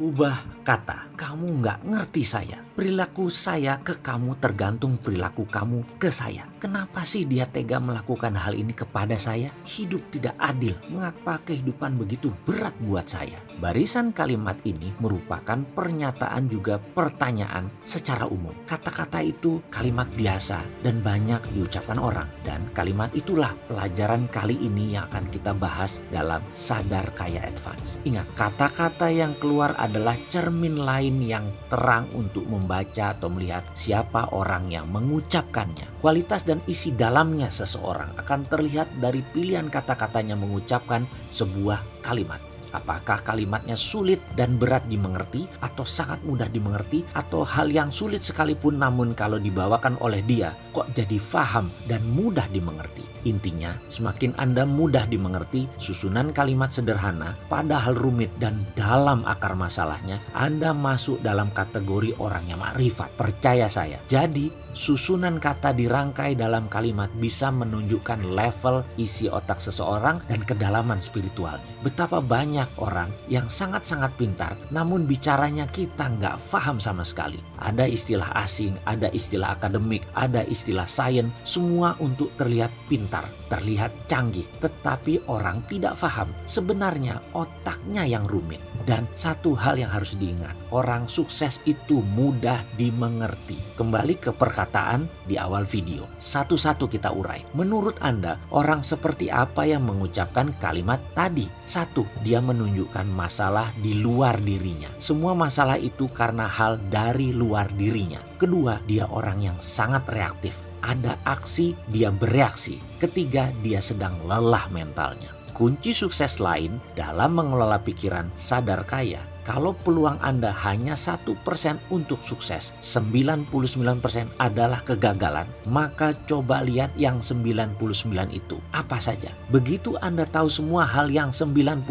Ubah kata, kamu nggak ngerti saya. Perilaku saya ke kamu tergantung perilaku kamu ke saya. Kenapa sih dia tega melakukan hal ini kepada saya? Hidup tidak adil. Mengapa kehidupan begitu berat buat saya? Barisan kalimat ini merupakan pernyataan juga pertanyaan secara umum. Kata-kata itu kalimat biasa dan banyak diucapkan orang. Dan kalimat itulah pelajaran kali ini yang akan kita bahas dalam Sadar Kaya Advance. Ingat, kata-kata yang keluar adalah cermin lain yang terang untuk membaca atau melihat siapa orang yang mengucapkannya. Kualitas dan isi dalamnya seseorang akan terlihat dari pilihan kata-katanya mengucapkan sebuah kalimat. Apakah kalimatnya sulit dan berat dimengerti atau sangat mudah dimengerti atau hal yang sulit sekalipun namun kalau dibawakan oleh dia kok jadi faham dan mudah dimengerti. Intinya, semakin Anda mudah dimengerti susunan kalimat sederhana padahal rumit dan dalam akar masalahnya, Anda masuk dalam kategori orang yang makrifat. Percaya saya. Jadi, susunan kata dirangkai dalam kalimat bisa menunjukkan level isi otak seseorang dan kedalaman spiritualnya. Betapa banyak orang yang sangat-sangat pintar namun bicaranya kita nggak paham sama sekali. Ada istilah asing, ada istilah akademik, ada istilah sains, semua untuk terlihat pintar, terlihat canggih, tetapi orang tidak paham sebenarnya otaknya yang rumit. Dan satu hal yang harus diingat, orang sukses itu mudah dimengerti. Kembali ke perkataan di awal video. Satu-satu kita urai. Menurut Anda, orang seperti apa yang mengucapkan kalimat tadi? Satu, dia menunjukkan masalah di luar dirinya. Semua masalah itu karena hal dari luar dirinya. Kedua, dia orang yang sangat reaktif ada aksi, dia bereaksi. Ketiga, dia sedang lelah mentalnya. Kunci sukses lain dalam mengelola pikiran sadar kaya kalau peluang Anda hanya satu persen untuk sukses, 99% adalah kegagalan, maka coba lihat yang 99 itu. Apa saja? Begitu Anda tahu semua hal yang 99%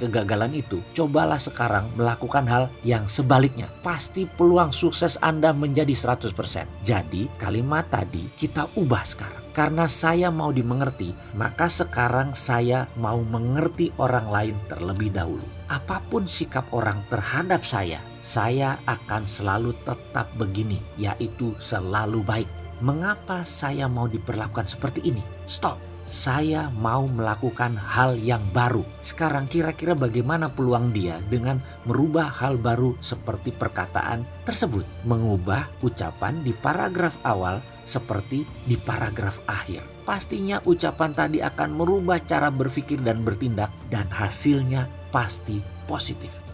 kegagalan itu, cobalah sekarang melakukan hal yang sebaliknya. Pasti peluang sukses Anda menjadi 100%. Jadi kalimat tadi kita ubah sekarang. Karena saya mau dimengerti, maka sekarang saya mau mengerti orang lain terlebih dahulu. Apa pun sikap orang terhadap saya, saya akan selalu tetap begini, yaitu selalu baik. Mengapa saya mau diperlakukan seperti ini? Stop saya mau melakukan hal yang baru. Sekarang kira-kira bagaimana peluang dia dengan merubah hal baru seperti perkataan tersebut. Mengubah ucapan di paragraf awal seperti di paragraf akhir. Pastinya ucapan tadi akan merubah cara berpikir dan bertindak dan hasilnya pasti positif.